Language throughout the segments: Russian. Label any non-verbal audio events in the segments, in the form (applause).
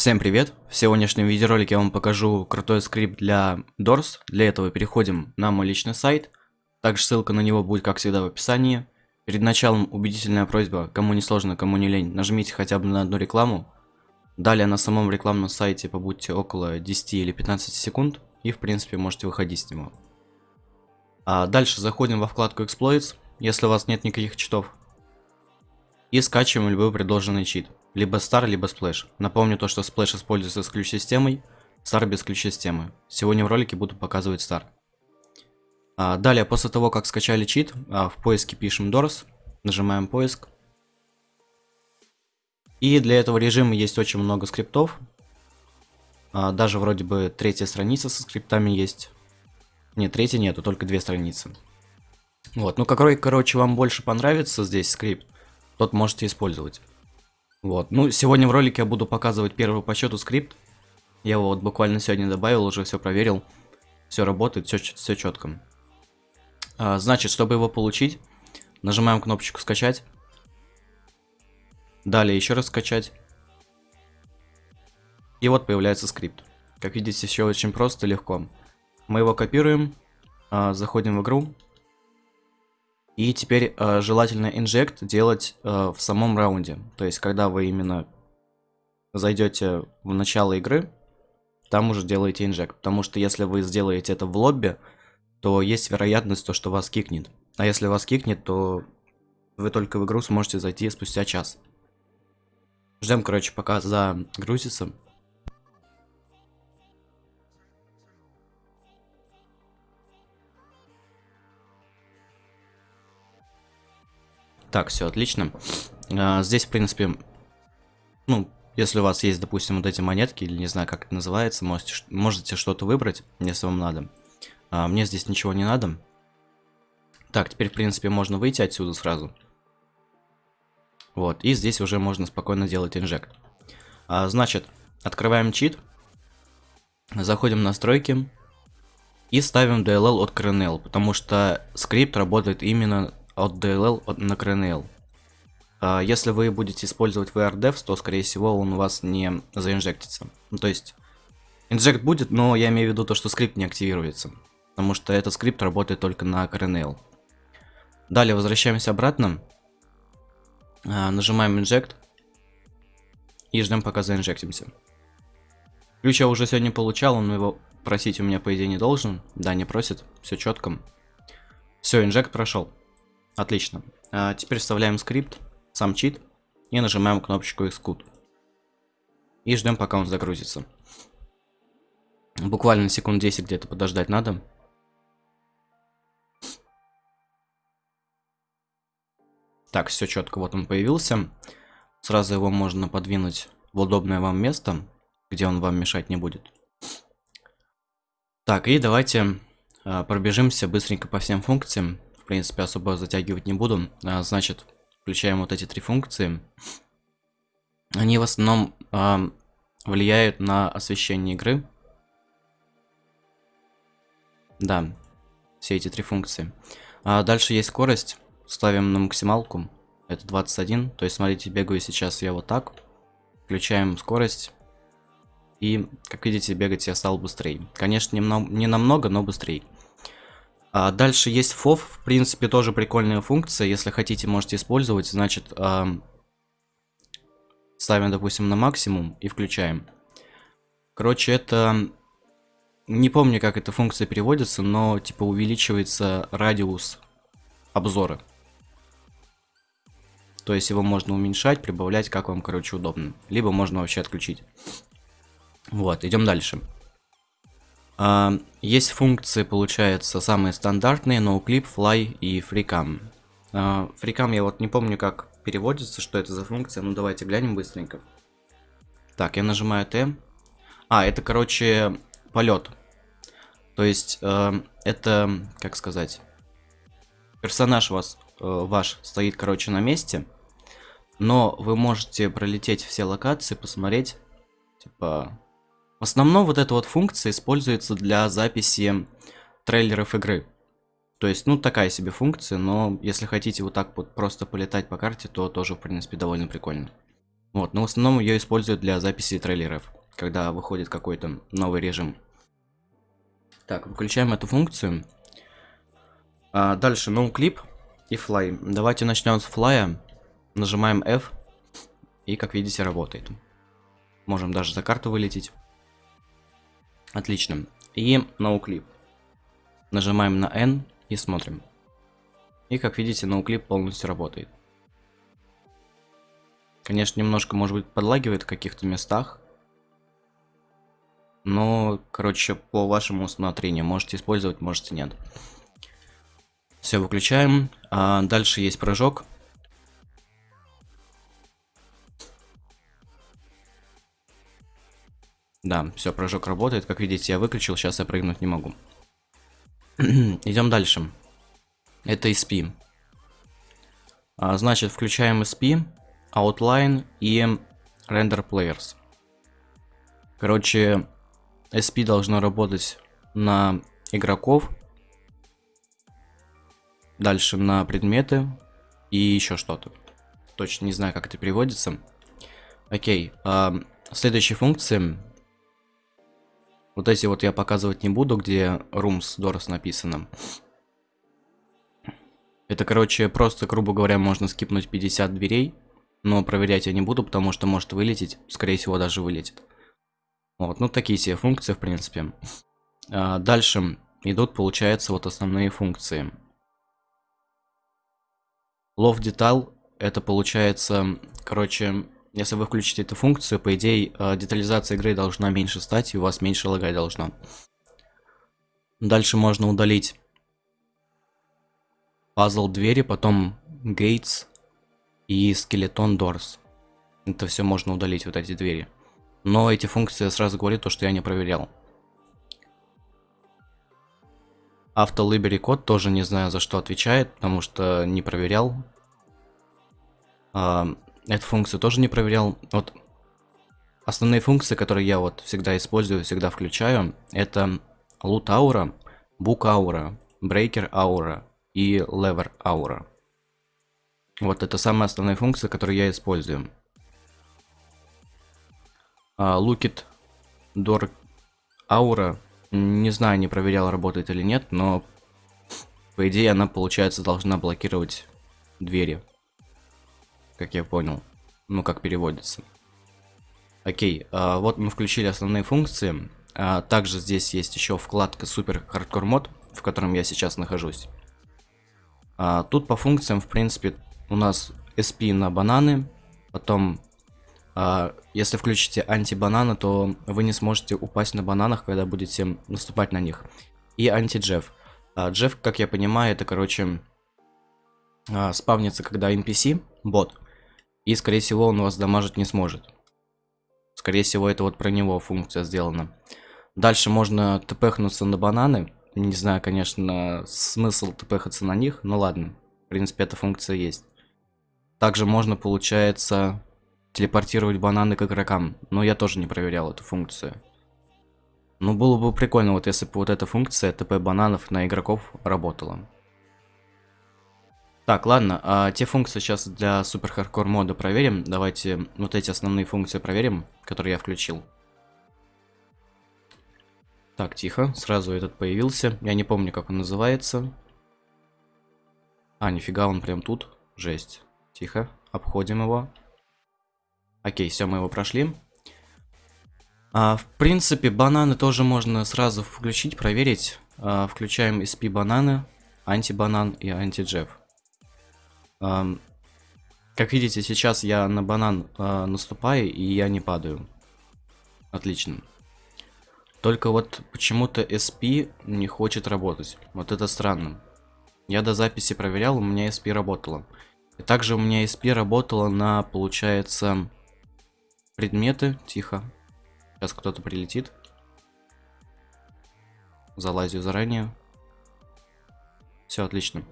Всем привет! В сегодняшнем видеоролике я вам покажу крутой скрипт для Doors. Для этого переходим на мой личный сайт. Также ссылка на него будет, как всегда, в описании. Перед началом убедительная просьба, кому не сложно, кому не лень, нажмите хотя бы на одну рекламу. Далее на самом рекламном сайте побудьте около 10 или 15 секунд, и в принципе можете выходить с него. А дальше заходим во вкладку Exploits, если у вас нет никаких читов. И скачиваем любой предложенный чит. Либо Star, либо Splash. Напомню то, что Splash используется с ключ-системой, Star без ключ-системы. Сегодня в ролике буду показывать Star. А, далее, после того, как скачали чит, а, в поиске пишем Doors, нажимаем поиск. И для этого режима есть очень много скриптов. А, даже вроде бы третья страница со скриптами есть. Нет, третьей нету, только две страницы. Вот, ну какой, короче, вам больше понравится здесь скрипт, тот можете использовать. Вот, ну сегодня в ролике я буду показывать первый по счету скрипт. Я его вот буквально сегодня добавил, уже все проверил. Все работает, все, четко. А, значит, чтобы его получить, нажимаем кнопочку скачать. Далее еще раз скачать. И вот появляется скрипт. Как видите, все очень просто, легко. Мы его копируем, а, заходим в игру, и теперь э, желательно инжект делать э, в самом раунде. То есть, когда вы именно зайдете в начало игры, там уже делаете инжект. Потому что если вы сделаете это в лобби, то есть вероятность, то, что вас кикнет. А если вас кикнет, то вы только в игру сможете зайти спустя час. Ждем, короче, пока загрузится. Так, все отлично. А, здесь, в принципе, ну, если у вас есть, допустим, вот эти монетки, или не знаю, как это называется, можете, можете что-то выбрать, если вам надо. А, мне здесь ничего не надо. Так, теперь, в принципе, можно выйти отсюда сразу. Вот, и здесь уже можно спокойно делать инжект. А, значит, открываем чит, заходим в настройки и ставим DLL от CRNL, потому что скрипт работает именно от DLL на CRNL. А, если вы будете использовать VRDevs, то, скорее всего, он у вас не заинжектится. Ну, то есть, инжект будет, но я имею в виду то, что скрипт не активируется. Потому что этот скрипт работает только на CRNL. Далее возвращаемся обратно. А, нажимаем Inject. И ждем, пока заинжектимся. Ключ я уже сегодня получал, он его просить у меня, по идее, не должен. Да, не просит, все четко. Все, инжект прошел. Отлично. А теперь вставляем скрипт, сам чит, и нажимаем кнопочку Xcode. И ждем, пока он загрузится. Буквально секунд 10 где-то подождать надо. Так, все четко, вот он появился. Сразу его можно подвинуть в удобное вам место, где он вам мешать не будет. Так, и давайте э, пробежимся быстренько по всем функциям принципе, особо затягивать не буду. А, значит, включаем вот эти три функции. Они в основном а, влияют на освещение игры. Да, все эти три функции. А дальше есть скорость. Ставим на максималку. Это 21. То есть, смотрите, бегаю сейчас я вот так. Включаем скорость. И, как видите, бегать я стал быстрее. Конечно, не, не намного, но быстрее. А дальше есть FOV, в принципе, тоже прикольная функция. Если хотите, можете использовать. Значит, э, ставим, допустим, на максимум и включаем. Короче, это... Не помню, как эта функция переводится, но, типа, увеличивается радиус обзора. То есть его можно уменьшать, прибавлять, как вам, короче, удобно. Либо можно вообще отключить. Вот, идем дальше. А, есть функции, получается, самые стандартные, NoClip, Fly и FreeCam. FreeCam я вот не помню, как переводится, что это за функция, ну давайте глянем быстренько. Так, я нажимаю T. А, это, короче, полет. То есть, э, это, как сказать, персонаж вас, э, ваш стоит, короче, на месте, но вы можете пролететь все локации, посмотреть, типа, в основном вот эта вот функция используется для записи трейлеров игры. То есть, ну, такая себе функция, но если хотите вот так вот просто полетать по карте, то тоже, в принципе, довольно прикольно. Вот, но в основном ее используют для записи трейлеров, когда выходит какой-то новый режим. Так, выключаем эту функцию. А, дальше, NoClip и Fly. Давайте начнем с Fly. Нажимаем F. И, как видите, работает. Можем даже за карту вылететь. Отлично. И NoClip. Нажимаем на N и смотрим. И, как видите, NoClip полностью работает. Конечно, немножко, может быть, подлагивает в каких-то местах. Но, короче, по вашему усмотрению. Можете использовать, можете нет. Все, выключаем. А дальше есть прыжок. Да, все, прыжок работает. Как видите, я выключил, сейчас я прыгнуть не могу. (clears throat) Идем дальше. Это SP. А, значит, включаем SP, Outline и Render Players. Короче, SP должно работать на игроков, дальше на предметы и еще что-то. Точно не знаю, как это переводится. Окей, а, следующие функции вот эти вот я показывать не буду, где rooms doors написано. Это, короче, просто, грубо говоря, можно скипнуть 50 дверей. Но проверять я не буду, потому что может вылететь. Скорее всего, даже вылетит. Вот, ну такие себе функции, в принципе. А, дальше идут, получается, вот основные функции. Love Detail, это получается, короче, если вы включите эту функцию, по идее, э, детализация игры должна меньше стать, и у вас меньше лагать должно. Дальше можно удалить пазл двери, потом gates и скелетон doors. Это все можно удалить, вот эти двери. Но эти функции сразу говорю, то, что я не проверял. Автолибери код тоже не знаю, за что отвечает, потому что не проверял. Эту функцию тоже не проверял. Вот основные функции, которые я вот всегда использую, всегда включаю, это loot aura, book aura, breaker aura и lever aura. Вот это самые основные функции, которые я использую. It door aura, не знаю, не проверял, работает или нет, но по идее она, получается, должна блокировать двери как я понял. Ну, как переводится. Окей, а, вот мы включили основные функции. А, также здесь есть еще вкладка Супер Хардкор Мод, в котором я сейчас нахожусь. А, тут по функциям, в принципе, у нас SP на бананы. Потом, а, если включите анти-бананы, то вы не сможете упасть на бананах, когда будете наступать на них. И анти-джефф. А, Джефф, как я понимаю, это, короче, а, спавнится, когда NPC, бот, и, скорее всего, он вас дамажить не сможет. Скорее всего, это вот про него функция сделана. Дальше можно тпхнуться на бананы. Не знаю, конечно, смысл тпхаться на них, но ладно. В принципе, эта функция есть. Также можно, получается, телепортировать бананы к игрокам. Но я тоже не проверял эту функцию. Ну, было бы прикольно, вот если бы вот эта функция ТП бананов на игроков работала. Так, ладно, а те функции сейчас для супер хардкор мода проверим. Давайте вот эти основные функции проверим, которые я включил. Так, тихо, сразу этот появился. Я не помню, как он называется. А, нифига, он прям тут. Жесть. Тихо, обходим его. Окей, все, мы его прошли. А, в принципе, бананы тоже можно сразу включить, проверить. А, включаем SP бананы, антибанан и антиджеф. Как видите, сейчас я на банан э, наступаю, и я не падаю. Отлично. Только вот почему-то SP не хочет работать. Вот это странно. Я до записи проверял, у меня SP работало. И также у меня SP работало на, получается, предметы. Тихо. Сейчас кто-то прилетит. Залазю заранее. Все, отлично.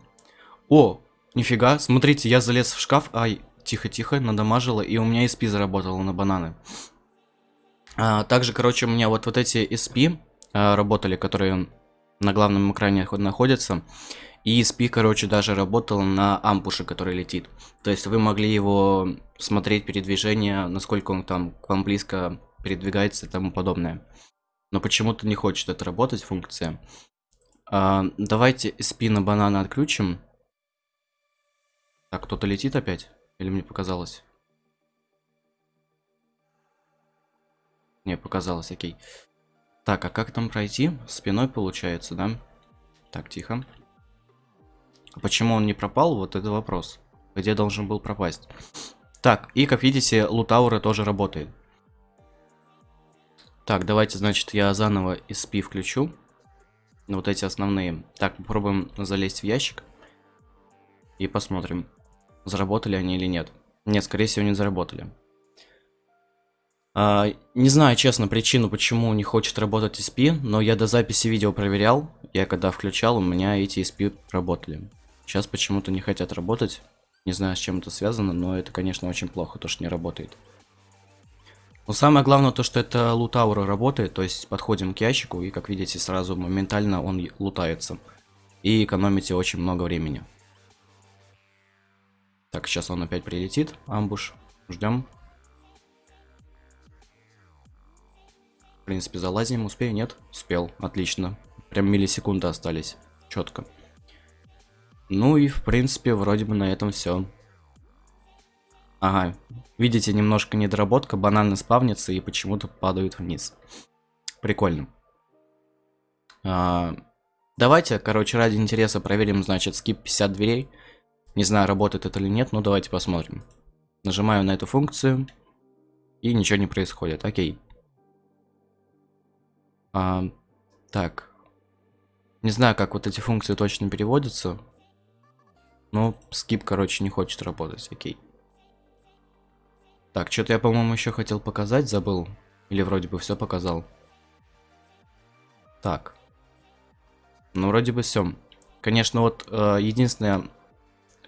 О, Нифига, смотрите, я залез в шкаф. Ай, тихо-тихо, надамажило, и у меня SP заработало на бананы. А, также, короче, у меня вот, вот эти SP а, работали, которые на главном экране находится. И спи, короче, даже работал на ампуше, который летит. То есть вы могли его смотреть передвижение, насколько он там к вам близко передвигается и тому подобное. Но почему-то не хочет это работать, функция. А, давайте SP на банана отключим. Так, кто-то летит опять? Или мне показалось? Не, показалось, окей. Так, а как там пройти? Спиной получается, да? Так, тихо. Почему он не пропал? Вот это вопрос. Где должен был пропасть? Так, и как видите, лутаура тоже работает. Так, давайте, значит, я заново SP включу. Вот эти основные. Так, попробуем залезть в ящик. И посмотрим, заработали они или нет. Нет, скорее всего, не заработали. А, не знаю, честно, причину, почему не хочет работать SP, но я до записи видео проверял. Я когда включал, у меня эти SP работали. Сейчас почему-то не хотят работать. Не знаю, с чем это связано, но это, конечно, очень плохо, то, что не работает. Но самое главное то, что это лутаура работает, то есть подходим к ящику и, как видите, сразу моментально он лутается. И экономите очень много времени. Так, сейчас он опять прилетит, амбуш. Ждем. В принципе, залазим. Успею? Нет? Успел. Отлично. Прям миллисекунды остались. Четко. Ну и в принципе вроде бы на этом все. Ага, видите, немножко недоработка, бананы спавнятся и почему-то падают вниз. Прикольно. А, давайте, короче, ради интереса проверим, значит, скип 50 дверей. Не знаю, работает это или нет, но давайте посмотрим. Нажимаю на эту функцию, и ничего не происходит. Окей. А, так. Не знаю, как вот эти функции точно переводятся. Ну, скип, короче, не хочет работать, окей. Так, что-то я, по-моему, еще хотел показать, забыл. Или вроде бы все показал. Так. Ну, вроде бы все. Конечно, вот э, единственное,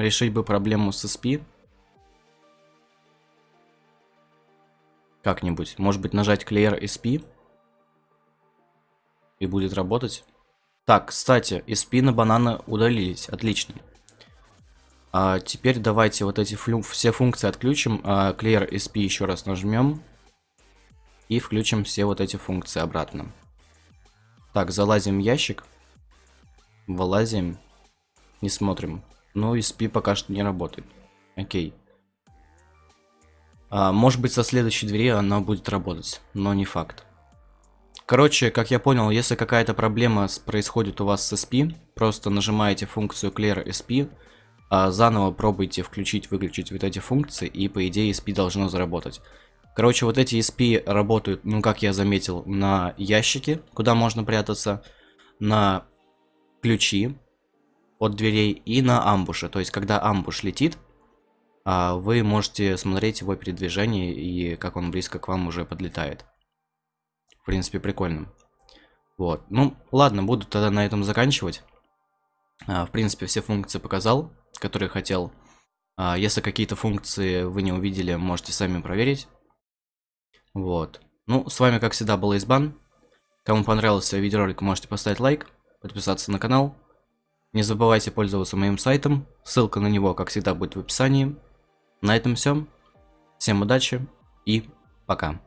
решить бы проблему с SP. Как-нибудь. Может быть, нажать Clear SP. И будет работать. Так, кстати, SP на банана удалились. Отлично. А теперь давайте вот эти флю все функции отключим. А, clear SP еще раз нажмем. И включим все вот эти функции обратно. Так, залазим в ящик. Вылазим. Не смотрим. Ну, SP пока что не работает. Окей. А, может быть, со следующей двери она будет работать, но не факт. Короче, как я понял, если какая-то проблема происходит у вас с SP, просто нажимаете функцию Clear SP, а, заново пробуйте включить, выключить вот эти функции, и по идее SP должно заработать. Короче, вот эти SP работают, ну как я заметил, на ящике, куда можно прятаться, на ключи от дверей и на амбуше. То есть, когда амбуш летит, а, вы можете смотреть его передвижение и как он близко к вам уже подлетает. В принципе, прикольно. Вот. Ну, ладно, буду тогда на этом заканчивать. А, в принципе, все функции показал, которые хотел. А, если какие-то функции вы не увидели, можете сами проверить. Вот. Ну, с вами, как всегда, был Избан. Кому понравился видеоролик, можете поставить лайк, подписаться на канал. Не забывайте пользоваться моим сайтом. Ссылка на него, как всегда, будет в описании. На этом все. Всем удачи и пока.